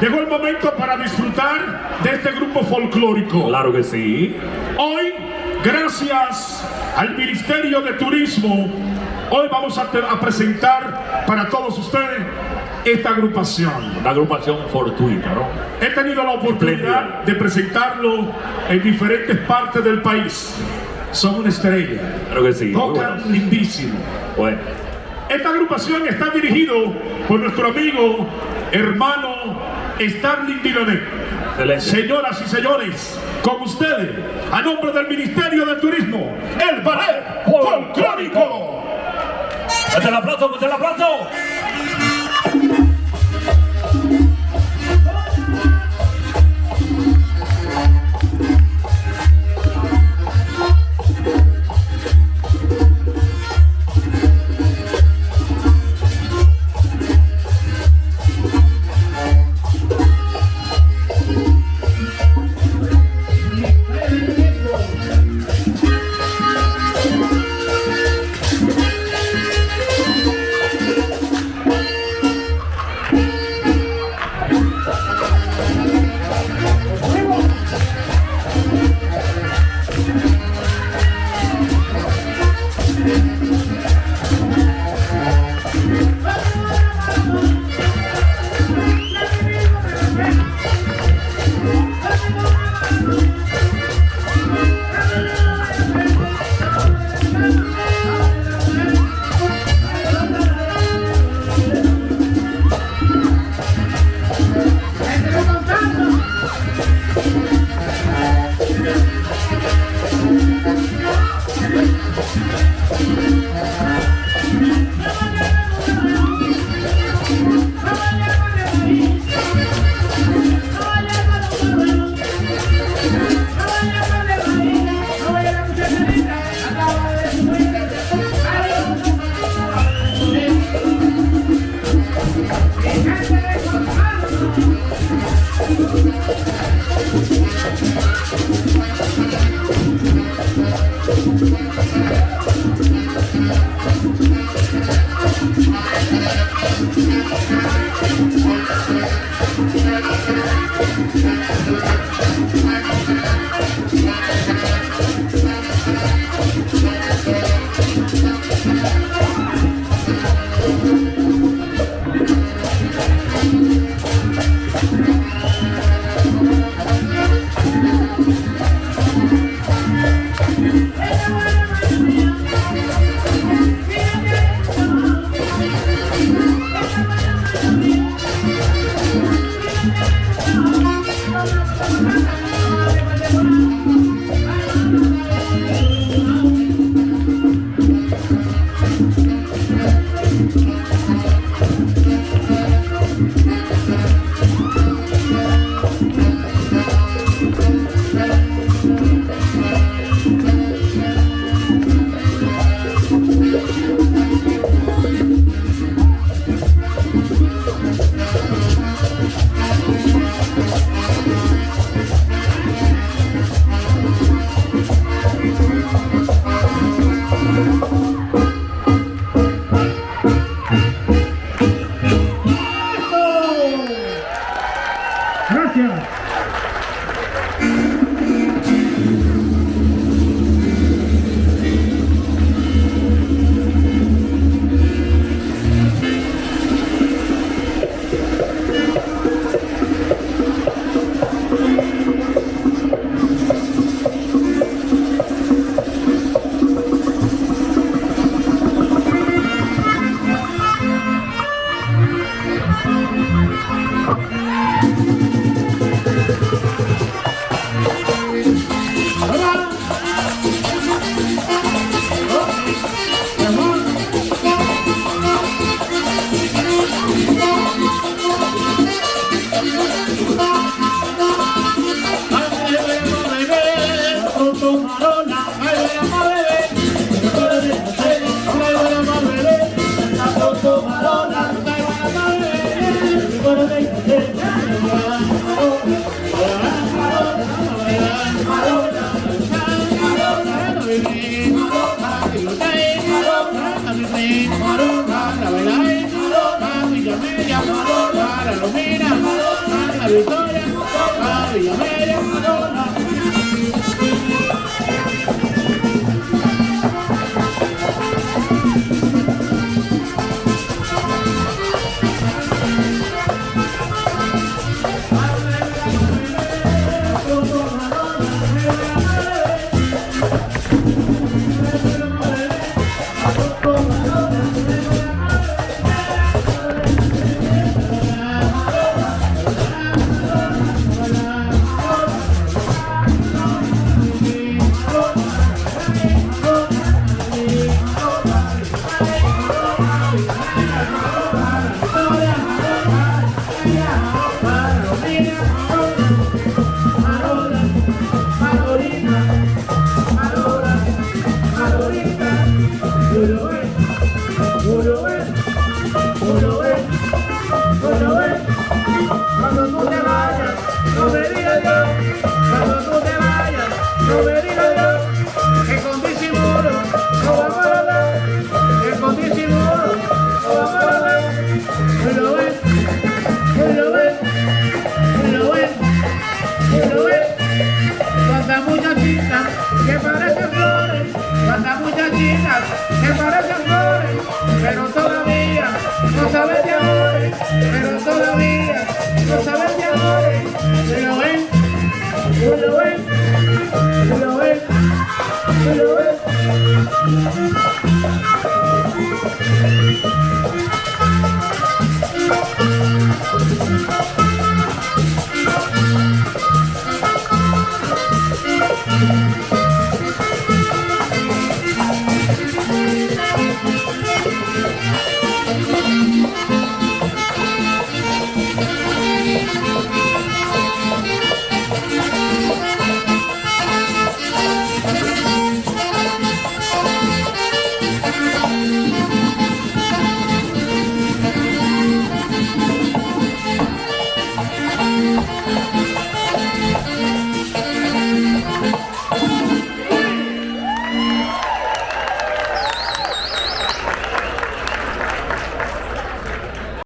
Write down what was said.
Llegó el momento para disfrutar de este grupo folclórico. Claro que sí. Hoy, gracias al Ministerio de Turismo, hoy vamos a, a presentar para todos ustedes esta agrupación. Una agrupación fortuita, ¿no? He tenido la oportunidad de presentarlo en diferentes partes del país. Son una estrella. Claro que sí. Tocan bueno. lindísimo. Bueno, Esta agrupación está dirigido por nuestro amigo, hermano Starling Dilonet. Señoras y señores, con ustedes, a nombre del Ministerio de Turismo, el Ballet Folclórico. ¡Fuerte el aplauso, fuerte el aplauso! Gracias. Villamé, Marona, la la la Victoria, Cuántas muchachitas que parecen flores, cuántas muchachitas que parecen flores, pero todavía no saben de amores, pero todavía no saben de amores. ¿Se lo ven? ¿Se lo ven? ¿Se lo ven? Lo ven?